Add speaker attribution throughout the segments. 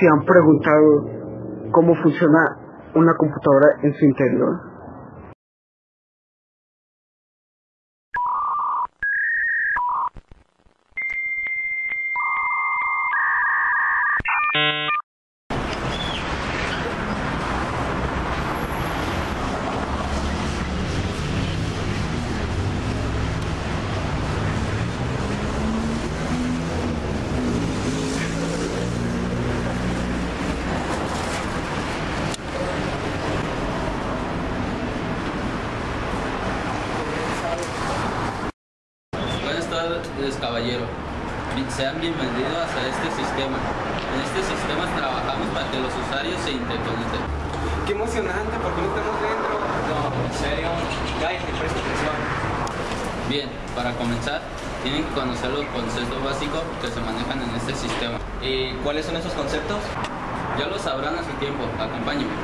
Speaker 1: si han preguntado cómo funciona una computadora en su interior.
Speaker 2: Buenas tardes, caballero. Sean bienvenidos a este sistema. En este sistema trabajamos para que los usuarios se interconecten.
Speaker 3: Qué emocionante, porque no estamos dentro.
Speaker 4: No, en serio. Cállate, presta atención.
Speaker 2: Bien, para comenzar, tienen que conocer los conceptos básicos que se manejan en este sistema.
Speaker 4: ¿Y cuáles son esos conceptos?
Speaker 2: Ya lo sabrán a su tiempo. Acompáñenme.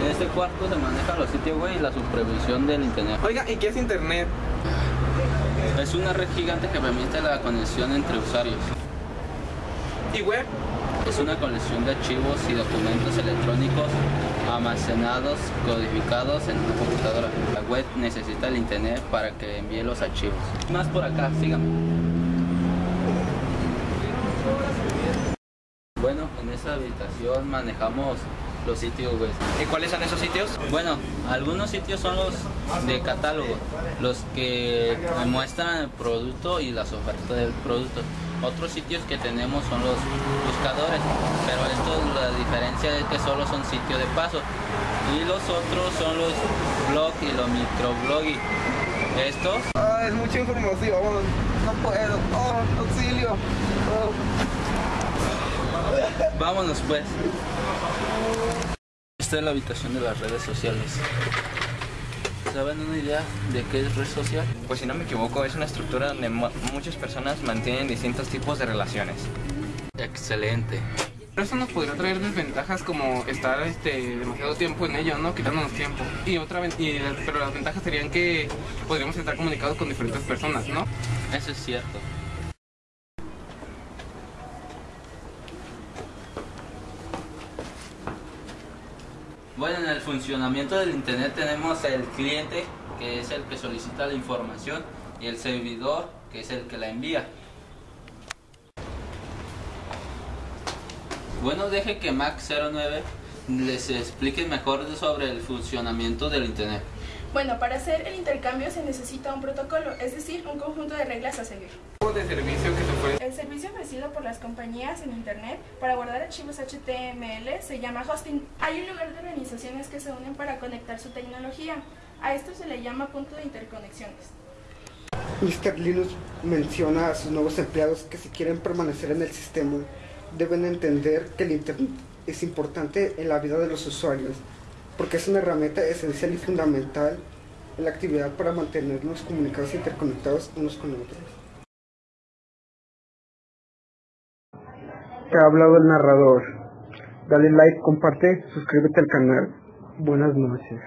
Speaker 2: En este cuarto se manejan los sitios web y la supervisión del internet.
Speaker 3: Oiga, ¿y qué es internet?
Speaker 2: Es una red gigante que permite la conexión entre usuarios.
Speaker 3: ¿Y web?
Speaker 2: Es una colección de archivos y documentos electrónicos almacenados, codificados en una computadora. La web necesita el internet para que envíe los archivos. Más por acá, síganme. Bueno, en esta habitación manejamos los sitios web.
Speaker 4: ¿Y cuáles son esos sitios?
Speaker 2: Bueno, algunos sitios son los de catálogo, los que muestran el producto y las ofertas del producto. Otros sitios que tenemos son los buscadores, pero esto la diferencia es que solo son sitios de paso. Y los otros son los blog y los microblogging. Estos
Speaker 3: Ah, es mucha información. No puedo. Oh, auxilio. Oh.
Speaker 2: Vámonos pues. Esta es la habitación de las redes sociales. ¿Saben una idea de qué es red social?
Speaker 4: Pues si no me equivoco, es una estructura donde mu- muchas personas mantienen distintos tipos de relaciones.
Speaker 2: Excelente.
Speaker 3: Pero eso nos podría traer desventajas como estar este, demasiado tiempo en ello, ¿no? Quitándonos tiempo. Y otra y, pero las ventajas serían que podríamos estar comunicados con diferentes personas, ¿no?
Speaker 2: Eso es cierto. Bueno, en el funcionamiento del Internet tenemos el cliente, que es el que solicita la información, y el servidor, que es el que la envía. Bueno, deje que Mac09 les explique mejor sobre el funcionamiento del Internet.
Speaker 5: Bueno, para hacer el intercambio se necesita un protocolo, es decir, un conjunto de reglas a seguir.
Speaker 3: de servicio que se ofrece.
Speaker 5: El servicio ofrecido por las compañías en Internet para guardar archivos HTML se llama hosting. Hay un lugar de organizaciones que se unen para conectar su tecnología. A esto se le llama punto de interconexiones.
Speaker 1: Mr. Linux menciona a sus nuevos empleados que si quieren permanecer en el sistema deben entender que el Internet es importante en la vida de los usuarios porque es una herramienta esencial y fundamental en la actividad para mantenernos comunicados e interconectados unos con otros. Te ha hablado el narrador. Dale like, comparte, suscríbete al canal. Buenas noches.